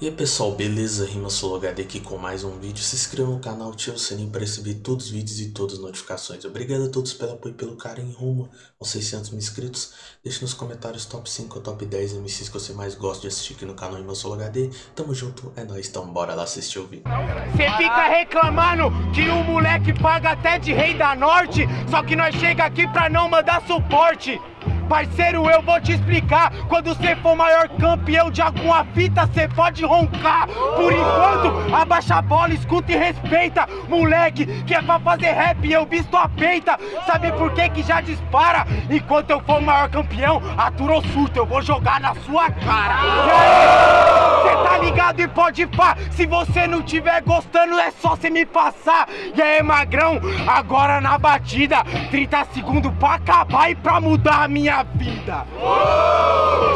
E aí pessoal, beleza? Rima HD aqui com mais um vídeo. Se inscreva no canal, ative o sininho para receber todos os vídeos e todas as notificações. Obrigado a todos pelo apoio e pelo carinho rumo aos 600 mil inscritos. Deixe nos comentários top 5 ou top 10 MCs que você mais gosta de assistir aqui no canal Rima HD. Tamo junto, é nóis, então bora lá assistir o vídeo. Você fica reclamando que o moleque paga até de rei da norte, só que nós chega aqui pra não mandar suporte. Parceiro, eu vou te explicar. Quando você for maior campeão de alguma fita, você pode roncar. Por enquanto, abaixa a bola, escuta e respeita. Moleque, que é pra fazer rap, eu visto a peita. Sabe por que que já dispara? Enquanto eu for maior campeão, aturou surto, eu vou jogar na sua cara. Aí, cê tá ligado e pode pá. Se você não tiver gostando, é só você me passar. E aí, magrão, agora na batida, 30 segundos pra acabar e pra mudar minha vida.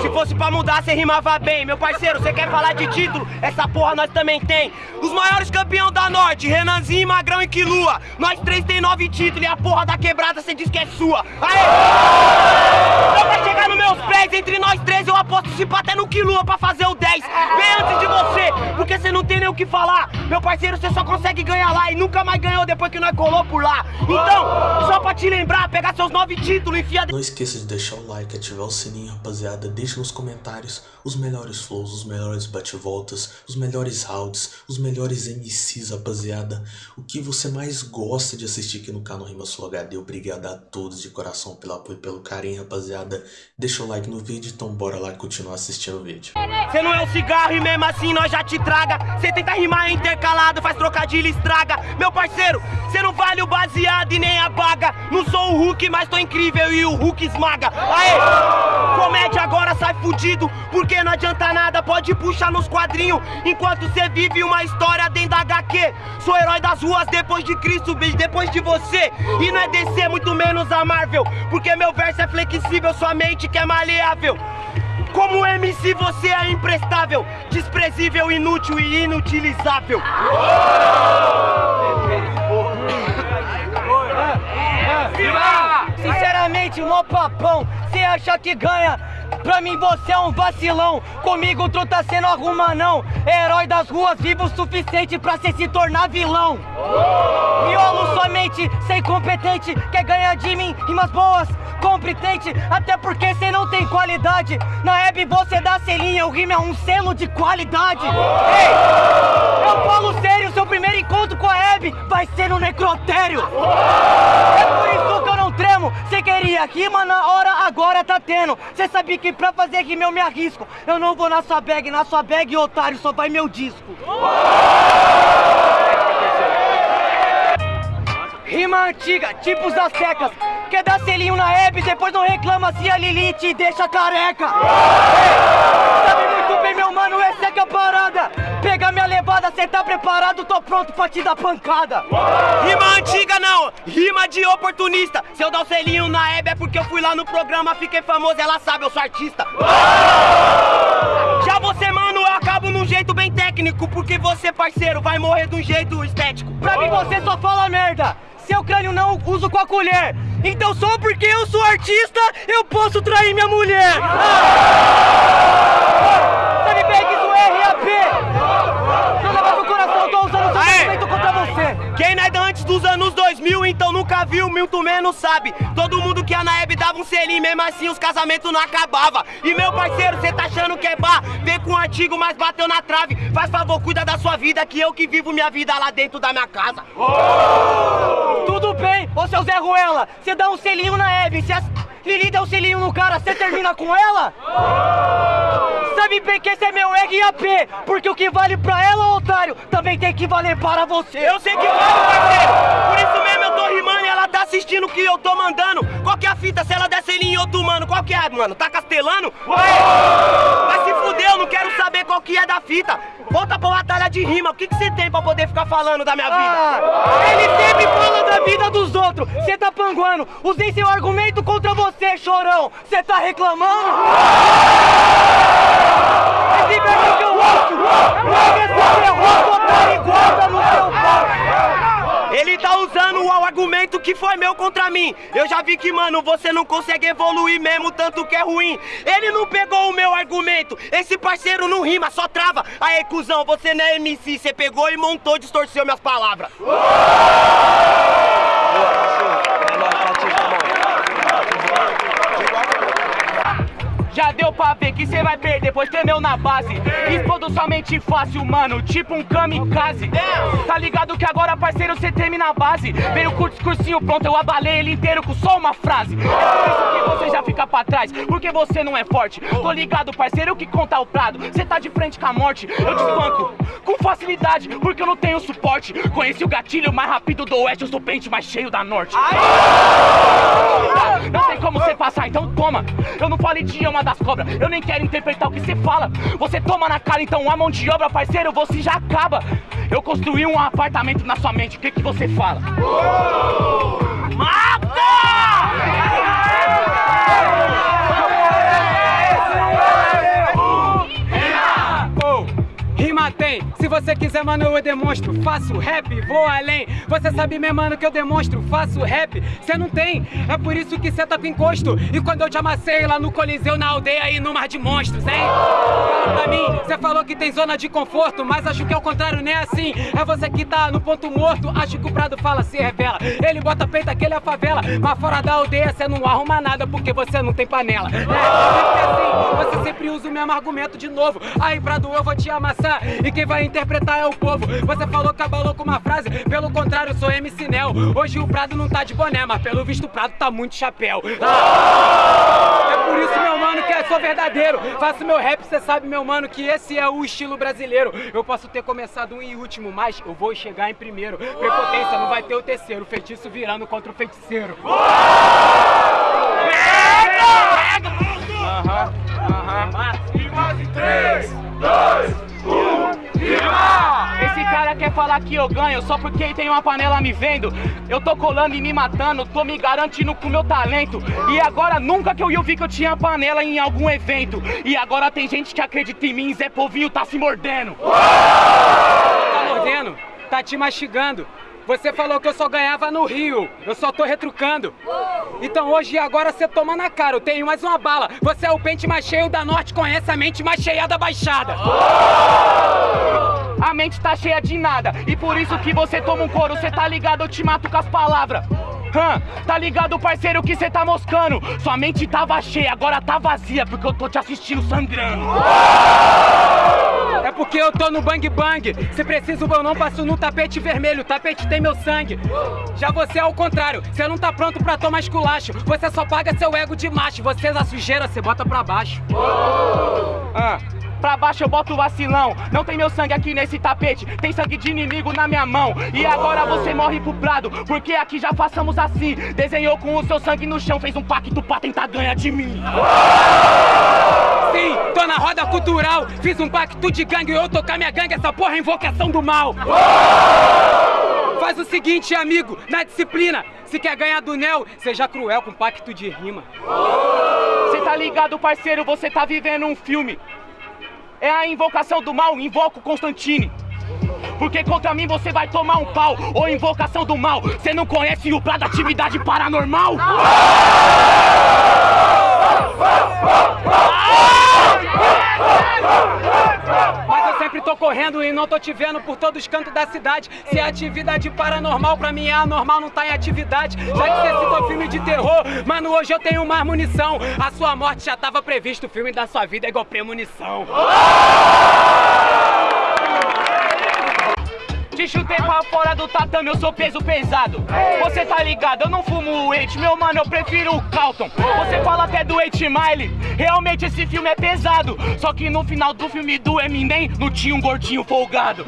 Se fosse pra mudar, você rimava bem. Meu parceiro, você quer falar de título? Essa porra nós também tem. Os maiores campeões da Norte, Renanzinho, Magrão e Quilua. Nós três tem nove títulos e a porra da quebrada você diz que é sua. Aê! Só pra chegar nos meus pés, entre nós três eu aposto se até no Quilua pra fazer o 10. Bem antes de porque você não tem nem o que falar. Meu parceiro, você só consegue ganhar lá e nunca mais ganhou depois que nós colou por lá. Então, só pra te lembrar, pegar seus nove títulos e enfia... Não esqueça de deixar o like, ativar o sininho, rapaziada. Deixe nos comentários os melhores flows, os melhores bate-voltas, os melhores rounds, os melhores MCs, rapaziada. O que você mais gosta de assistir aqui no canal Rima Sul HD. Obrigado a todos de coração pelo apoio e pelo carinho, rapaziada. Deixa o like no vídeo, então bora lá continuar assistindo o vídeo. Você não é um cigarro e mesmo assim nós já te traga. Você tenta rimar intercalado, faz trocadilho estraga. Meu parceiro, você não vale o baseado e nem a baga. Não sou o Hulk, mas tô incrível e o Hulk esmaga. Aê! Comédia agora sai fudido, porque não adianta nada, pode puxar nos quadrinhos. Enquanto você vive uma história dentro da HQ. Sou herói das ruas depois de Cristo, bicho, depois de você. E não é DC, muito menos a Marvel. Porque meu verso é flexível, sua mente que é maleável. Como MC você é imprestável, desprezível, inútil e inutilizável. Sinceramente, mó papão, cê acha que ganha? Pra mim você é um vacilão, comigo tu tá sendo arruma não Herói das ruas, vivo o suficiente pra cê se tornar vilão Miolo somente, sem competente, quer ganhar de mim, rimas boas competente, até porque cê não tem qualidade. Na Hebe você dá selinha, o rima é um selo de qualidade. Ei, eu falo sério, seu primeiro encontro com a Hebe vai ser no necrotério. É por isso que eu não tremo, cê queria rima na hora, agora tá tendo. Cê sabe que pra fazer rima eu me arrisco. Eu não vou na sua bag, na sua bag, otário, só vai meu disco. Rima antiga, tipos das secas Quer dar selinho na Hebe, depois não reclama se a Lili te deixa careca Ei, Sabe muito meu mano, essa é que é a parada. Pega minha levada, cê tá preparado, tô pronto pra te dar pancada. Rima antiga não, rima de oportunista. Se eu dar o selinho na Hebe é porque eu fui lá no programa, fiquei famoso, ela sabe, eu sou artista. Já você mano, eu acabo num jeito bem técnico Porque você parceiro, vai morrer de um jeito estético. Pra mim você só fala merda. Seu crânio não uso com a colher. Então só porque eu sou artista Eu posso trair minha mulher. ah! É RAP Não leva pro coração, tô usando seu sentimento contra você Quem não é antes dos anos 2000 Então nunca viu, muito menos sabe? Todo mundo que a Naeb dava um selinho Mesmo assim os casamentos não acabavam E meu parceiro, cê tá achando que é bar? Vem com o antigo, mas bateu na trave. Faz favor, cuida da sua vida Que eu que vivo minha vida lá dentro da minha casa. Oh! Tudo bem, ô seu Zé Ruela Cê dá um selinho na Hebe Se a Lili dá um selinho no cara, cê termina com ela? Sabe bem que esse é meu RAP Porque o que vale pra ela, otário Também tem que valer para você Eu sei que vale, parceiro Por isso mesmo eu tô rimando e ela tá assistindo o que eu tô mandando Qual que é a fita? Se ela der selinho em outro mano Qual que é, mano? Tá castelando? Ué! Vai se fuder, eu não quero saber qual que é da fita Volta pra batalha de rima, o que que você tem pra poder ficar falando da minha vida? Ah, dos outros, cê tá panguando Usei seu argumento contra você, chorão Cê tá reclamando? Seu pau ele tá usando o argumento que foi meu contra mim. Eu já vi que, mano, você não consegue evoluir mesmo, tanto que é ruim. Ele não pegou o meu argumento. Esse parceiro não rima, só trava. Aí, cuzão, você não é MC, você pegou e montou, distorceu minhas palavras. Já deu pra ver que cê vai perder, pois tremeu na base. Explodo somente fácil, mano, tipo um kamikaze. Tá ligado que agora, parceiro, cê treme na base. Veio com o discursinho pronto, eu abalei ele inteiro com só uma frase pra trás, porque você não é forte. Tô ligado, parceiro, que conta o prado. Cê tá de frente com a morte, eu te espanco Com facilidade, porque eu não tenho suporte. Conheci o gatilho mais rápido do oeste, eu sou pente mais cheio da norte. Não tem como você passar, então toma. Eu não falei de uma das cobras Eu nem quero interpretar o que você fala. Você toma na cara, então a mão de obra, parceiro, você já acaba. Eu construí um apartamento na sua mente, o que que você fala? Rima você quiser, mano, eu demonstro. Faço rap, vou além. Você sabe, meu mano, que eu demonstro. Faço rap, cê não tem. É por isso que cê tá com encosto. E quando eu te amassei lá no Coliseu, na aldeia e no mar de monstros, hein? Fala pra mim, cê falou que tem zona de conforto, mas acho que é o contrário, nem é assim. É você que tá no ponto morto. Acho que o Prado fala, se revela. Ele bota peito, aquele é a favela. Mas fora da aldeia, cê não arruma nada porque você não tem panela. É, sempre assim, você sempre usa o mesmo argumento de novo. Aí, Prado, eu vou te amassar. E quem vai interpretar é o povo. Você falou que abalou com uma frase, pelo contrário, sou MC Nel. Hoje o Prado não tá de boné, mas pelo visto o Prado tá muito chapéu. Ah! É por isso, meu mano, que eu sou verdadeiro. Faço meu rap, cê sabe, meu mano, que esse é o estilo brasileiro. Eu posso ter começado um em último, mas eu vou chegar em primeiro. Prepotência, não vai ter o terceiro. Feitiço virando contra o feiticeiro. Aham, aham. Esse cara quer falar que eu ganho só porque tem uma panela me vendo. Eu tô colando e me matando, tô me garantindo com meu talento. E agora nunca que eu ia vi que eu tinha panela em algum evento. E agora tem gente que acredita em mim, Zé Povinho tá se mordendo. Tá mordendo? Tá te mastigando. Você falou que eu só ganhava no Rio, eu só tô retrucando. Então hoje e agora você toma na cara, eu tenho mais uma bala. Você é o pente mais cheio da norte, conhece a mente mais cheia da baixada. A mente tá cheia de nada, e por isso que você toma um couro, cê tá ligado, eu te mato com as palavras. Hã? Tá ligado, parceiro, que cê tá moscando? Sua mente tava cheia, agora tá vazia, porque eu tô te assistindo sangrando. Porque eu tô no bang bang. Se preciso, eu não passo no tapete vermelho. O tapete tem meu sangue. Já você é o contrário. Você não tá pronto pra tomar esculacho. Você só paga seu ego de macho. Você é a sujeira, você bota pra baixo. Ah, pra baixo eu boto o vacilão. Não tem meu sangue aqui nesse tapete, tem sangue de inimigo na minha mão. E agora você morre pro prado, porque aqui já façamos assim. Desenhou com o seu sangue no chão, fez um pacto pra tentar ganhar de mim. Sim, tô na roda cultural. Fiz um pacto de gangue, eu tocar minha gangue. Essa porra é invocação do mal. Faz o seguinte, amigo, na disciplina. Se quer ganhar do Nel, seja cruel com pacto de rima. Cê tá ligado, parceiro, você tá vivendo um filme. É a invocação do mal, invoco Constantine. Porque contra mim você vai tomar um pau Ou invocação do mal Você não conhece o Prado Atividade Paranormal? Mas eu sempre tô correndo e não tô te vendo por todos os cantos da cidade. Se é atividade paranormal, pra mim é anormal, não tá em atividade. Já que você citou filme de terror, mano, hoje eu tenho mais munição. A sua morte já tava previsto, o filme da sua vida é igual premonição. Te chutei pra fora do tatame, eu sou peso pesado. Você tá ligado, eu não fumo o Eight, meu mano, eu prefiro o Calton. Você fala até do Eight Mile, realmente esse filme é pesado. Só que no final do filme do Eminem, não tinha um gordinho folgado.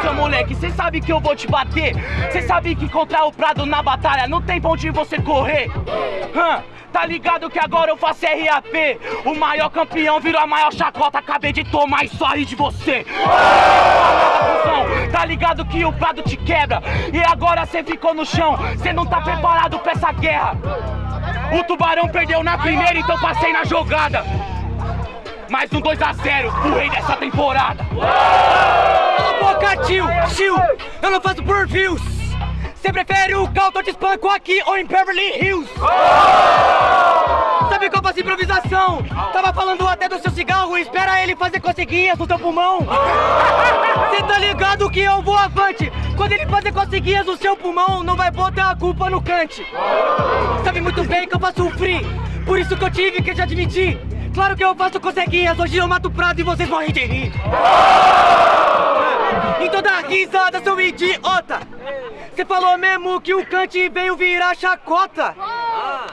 Seu moleque, cê sabe que eu vou te bater. Cê sabe que contra o Prado na batalha não tem pra onde você correr. Hã? Tá ligado que agora eu faço RAP O maior campeão virou a maior chacota Acabei de tomar e só ri de você. Tá ligado que o prado te quebra? E agora cê ficou no chão? Cê não tá preparado pra essa guerra? O tubarão perdeu na primeira Então passei na jogada. Mais um 2x0 O rei dessa temporada tio! Tio! Eu não faço por views! Você prefere o Calton de espanco aqui ou em Beverly Hills? Sabe qual faço improvisação? Tava falando até do seu cigarro, espera ele fazer coceguinhas no seu pulmão. Você tá ligado que eu vou avante? Quando ele fazer coceguinhas no seu pulmão, não vai botar a culpa no cante. Sabe muito bem que eu faço free, por isso que eu tive que te admitir. Claro que eu faço coceguinhas, hoje eu mato o prato e vocês morrem de rir. Em toda risada, seu idiota! Você falou mesmo que o Kant veio virar chacota?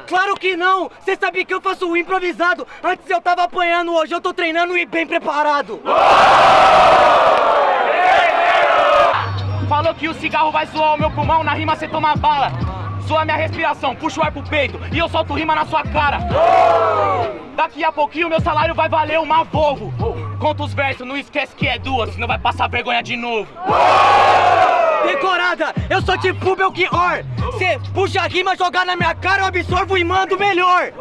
Claro que não! Você sabe que eu faço improvisado! Antes eu tava apanhando, hoje eu tô treinando e bem preparado! Falou que o cigarro vai zoar o meu pulmão, na rima você toma bala. Zoa minha respiração, puxa o ar pro peito e eu solto rima na sua cara. Daqui a pouquinho meu salário vai valer uma Volvo. Conta os versos, não esquece que é duas, senão vai passar vergonha de novo. Decorada, eu sou tipo Belchior! Cê puxa a rima, jogar na minha cara, eu absorvo e mando melhor!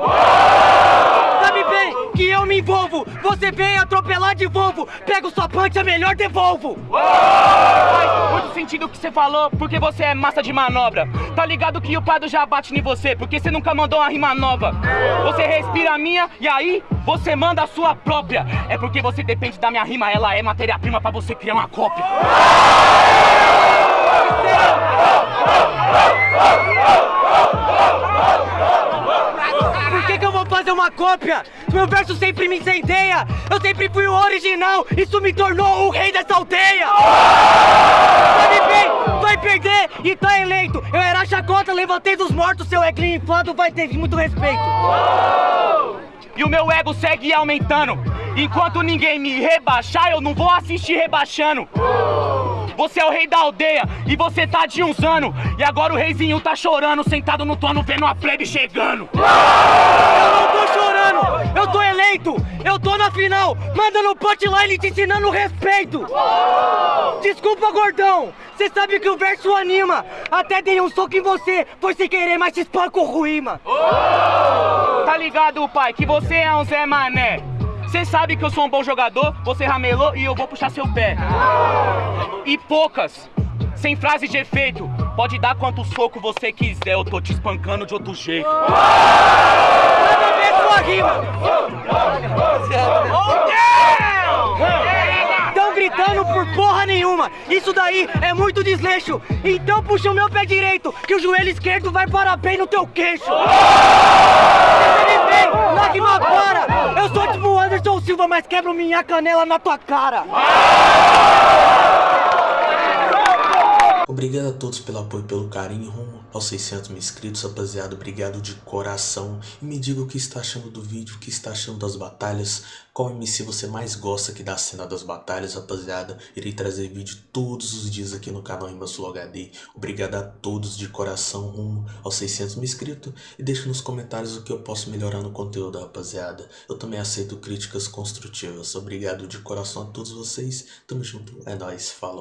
Sabe bem que eu me envolvo, você vem atropelar de Volvo, pego sua punch, é melhor devolvo! Faz muito sentido o que você falou, porque você é massa de manobra. Tá ligado que o Prado já bate em você, porque você nunca mandou uma rima nova. Você respira a minha e aí você manda a sua própria. É porque você depende da minha rima, ela é matéria-prima pra você criar uma cópia. Por que, que eu vou fazer uma cópia? Meu verso sempre me incendeia! Eu sempre fui o original! Isso me tornou o rei dessa aldeia! Sabe bem, vai perder e tá eleito! Eu era chacota, levantei dos mortos, seu eglinho inflado vai ter muito respeito! E o meu ego segue aumentando. Enquanto ninguém me rebaixar, eu não vou assistir rebaixando. Você é o rei da aldeia e você tá de uns anos. E agora o reizinho tá chorando, sentado no trono, vendo a plebe chegando. Eu não tô chorando, eu tô eleito, eu tô na final, mandando punchline te ensinando respeito. Desculpa, gordão, cê sabe que o verso anima. Até dei um soco em você, foi sem querer, mas te espanco ruíma. Tá ligado, pai, que você é um Zé Mané. Cê sabe que eu sou um bom jogador, você ramelou e eu vou puxar seu pé. E poucas, sem frase de efeito. Pode dar quanto soco você quiser, eu tô te espancando de outro jeito. Manda ver sua rima. Tão gritando por porra nenhuma. Isso daí é muito desleixo. Então puxa o meu pé direito, que o joelho esquerdo vai parar bem no teu queixo. Lágrima para. Eu sou tipo o Anderson Silva, mas quebro minha canela na tua cara. Obrigado a todos pelo apoio e pelo carinho rumo aos 600 mil inscritos, rapaziada. Obrigado de coração. E me diga o que está achando do vídeo, o que está achando das batalhas. Qual MC você mais gosta aqui da cena das batalhas, rapaziada. Irei trazer vídeo todos os dias aqui no canal Imbassul HD. Obrigado a todos de coração rumo aos 600 mil inscritos. E deixe nos comentários o que eu posso melhorar no conteúdo, rapaziada. Eu também aceito críticas construtivas. Obrigado de coração a todos vocês. Tamo junto. É nóis. Falou.